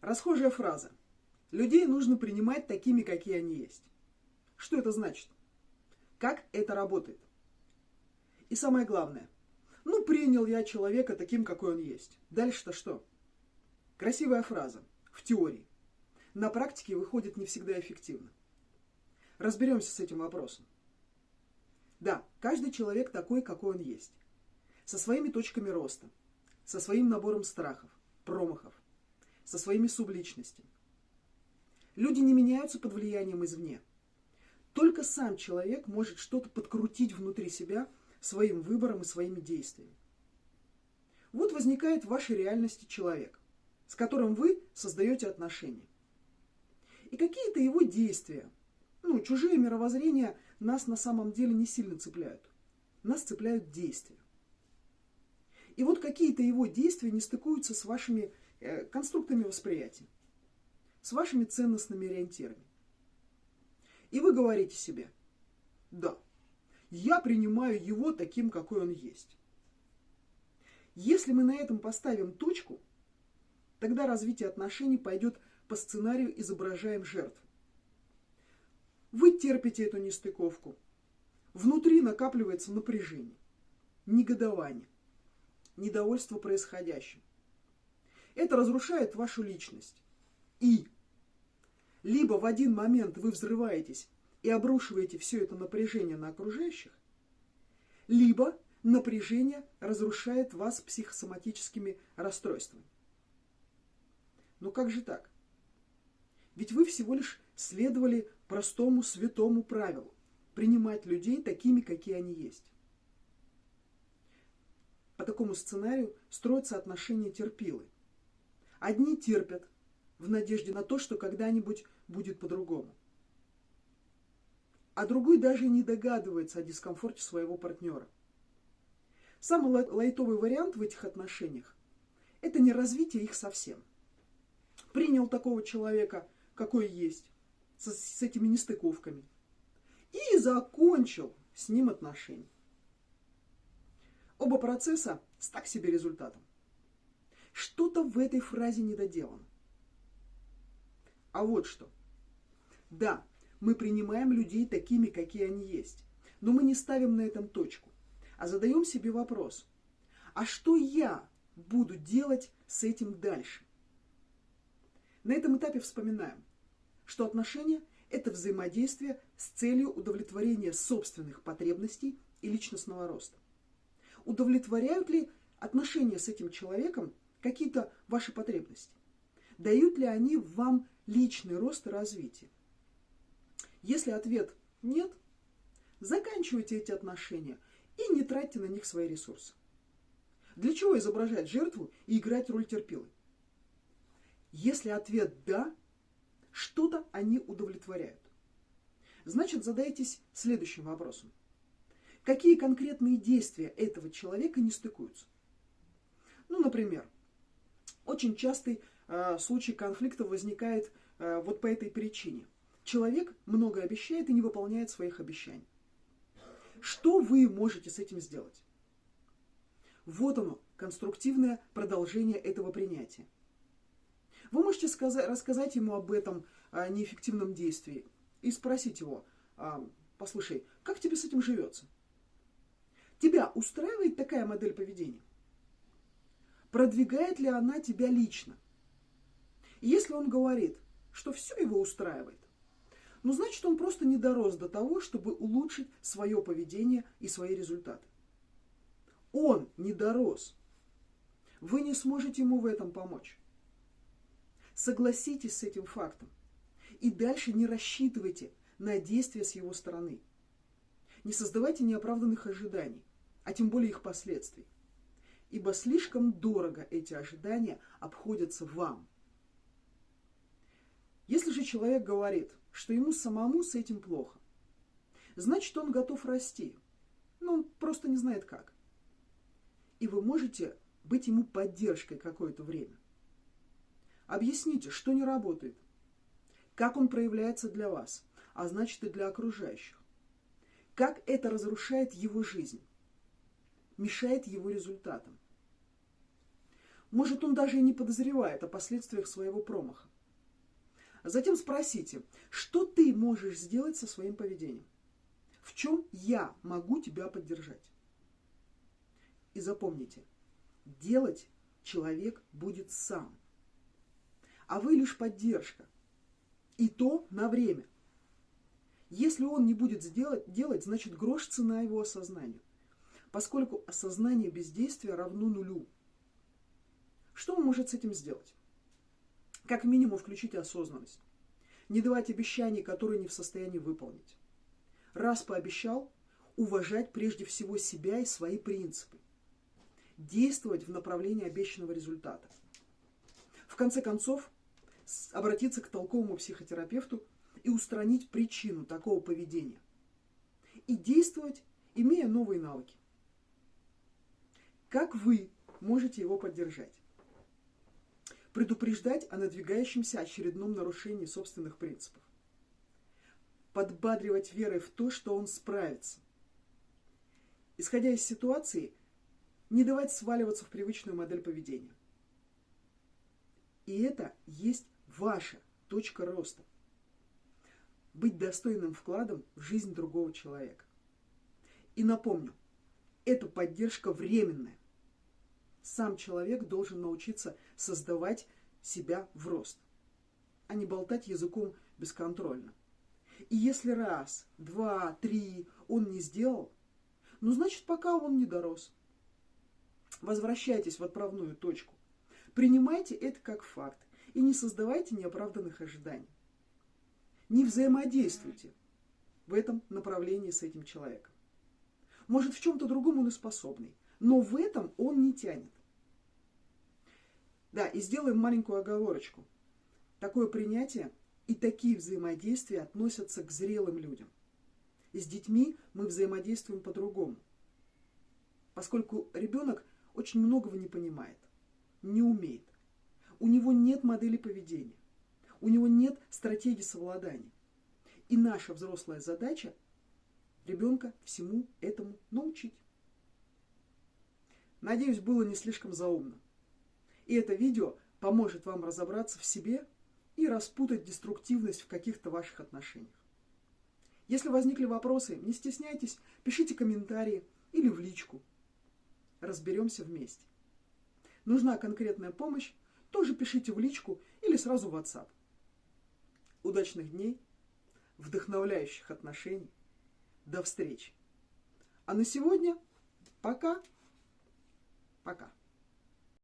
Расхожая фраза. Людей нужно принимать такими, какие они есть. Что это значит? Как это работает? И самое главное. Ну, принял я человека таким, какой он есть. Дальше-то что? Красивая фраза. В теории. На практике выходит не всегда эффективно. Разберемся с этим вопросом. Да, каждый человек такой, какой он есть. Со своими точками роста, со своим набором страхов, промахов, со своими субличностями. Люди не меняются под влиянием извне. Только сам человек может что-то подкрутить внутри себя своим выбором и своими действиями. Вот возникает в вашей реальности человек, с которым вы создаете отношения. И какие-то его действия, ну, чужие мировоззрения нас на самом деле не сильно цепляют. Нас цепляют действия. И вот какие-то его действия не стыкуются с вашими конструктами восприятия, с вашими ценностными ориентирами. И вы говорите себе, да, я принимаю его таким, какой он есть. Если мы на этом поставим точку, тогда развитие отношений пойдет по сценарию «изображаем жертву». Вы терпите эту нестыковку. Внутри накапливается напряжение, негодование, недовольство происходящим. Это разрушает вашу личность. И либо в один момент вы взрываетесь и обрушиваете все это напряжение на окружающих, либо напряжение разрушает вас психосоматическими расстройствами. Но как же так? Ведь вы всего лишь следовали простому святому правилу – принимать людей такими, какие они есть. По такому сценарию строятся отношения терпилы. Одни терпят в надежде на то, что когда-нибудь будет по-другому. А другой даже не догадывается о дискомфорте своего партнера. Самый лайтовый вариант в этих отношениях – это не развитие их совсем. Принял такого человека – какой есть, с, с этими нестыковками. И закончил с ним отношения. Оба процесса с так себе результатом. Что-то в этой фразе недоделано. А вот что. Да, мы принимаем людей такими, какие они есть. Но мы не ставим на этом точку, а задаем себе вопрос. А что я буду делать с этим дальше? На этом этапе вспоминаем что отношения – это взаимодействие с целью удовлетворения собственных потребностей и личностного роста. Удовлетворяют ли отношения с этим человеком какие-то ваши потребности? Дают ли они вам личный рост и развитие? Если ответ нет, заканчивайте эти отношения и не тратьте на них свои ресурсы. Для чего изображать жертву и играть роль терпилы? Если ответ «да», что-то они удовлетворяют. Значит, задайтесь следующим вопросом. Какие конкретные действия этого человека не стыкуются? Ну, например, очень частый э, случай конфликта возникает э, вот по этой причине. Человек много обещает и не выполняет своих обещаний. Что вы можете с этим сделать? Вот оно, конструктивное продолжение этого принятия. Вы можете сказать, рассказать ему об этом а, неэффективном действии и спросить его, а, послушай, как тебе с этим живется? Тебя устраивает такая модель поведения? Продвигает ли она тебя лично? Если он говорит, что все его устраивает, ну, значит, он просто не дорос до того, чтобы улучшить свое поведение и свои результаты. Он не дорос. Вы не сможете ему в этом помочь. Согласитесь с этим фактом. И дальше не рассчитывайте на действия с его стороны. Не создавайте неоправданных ожиданий, а тем более их последствий. Ибо слишком дорого эти ожидания обходятся вам. Если же человек говорит, что ему самому с этим плохо, значит он готов расти, но он просто не знает как. И вы можете быть ему поддержкой какое-то время. Объясните, что не работает, как он проявляется для вас, а значит и для окружающих. Как это разрушает его жизнь, мешает его результатам. Может, он даже и не подозревает о последствиях своего промаха. Затем спросите, что ты можешь сделать со своим поведением? В чем я могу тебя поддержать? И запомните, делать человек будет сам. А вы лишь поддержка. И то на время. Если он не будет сделать, делать, значит грош цена его осознанию. Поскольку осознание бездействия равно нулю. Что может с этим сделать? Как минимум включите осознанность. Не давать обещаний, которые не в состоянии выполнить. Раз пообещал, уважать прежде всего себя и свои принципы. Действовать в направлении обещанного результата. В конце концов, обратиться к толковому психотерапевту и устранить причину такого поведения. И действовать, имея новые навыки. Как вы можете его поддержать? Предупреждать о надвигающемся очередном нарушении собственных принципов. Подбадривать верой в то, что он справится. Исходя из ситуации, не давать сваливаться в привычную модель поведения. И это есть ваша точка роста. Быть достойным вкладом в жизнь другого человека. И напомню, эта поддержка временная. Сам человек должен научиться создавать себя в рост, а не болтать языком бесконтрольно. И если раз, два, три он не сделал, ну значит пока он не дорос. Возвращайтесь в отправную точку. Принимайте это как факт и не создавайте неоправданных ожиданий. Не взаимодействуйте в этом направлении с этим человеком. Может, в чем-то другом он и способный, но в этом он не тянет. Да, и сделаем маленькую оговорочку. Такое принятие и такие взаимодействия относятся к зрелым людям. И с детьми мы взаимодействуем по-другому. Поскольку ребенок очень многого не понимает, не умеет. У него нет модели поведения. У него нет стратегии совладания. И наша взрослая задача ребенка всему этому научить. Надеюсь, было не слишком заумно. И это видео поможет вам разобраться в себе и распутать деструктивность в каких-то ваших отношениях. Если возникли вопросы, не стесняйтесь, пишите комментарии или в личку. Разберемся вместе. Нужна конкретная помощь, тоже пишите в личку или сразу в WhatsApp. Удачных дней, вдохновляющих отношений. До встречи. А на сегодня пока. Пока.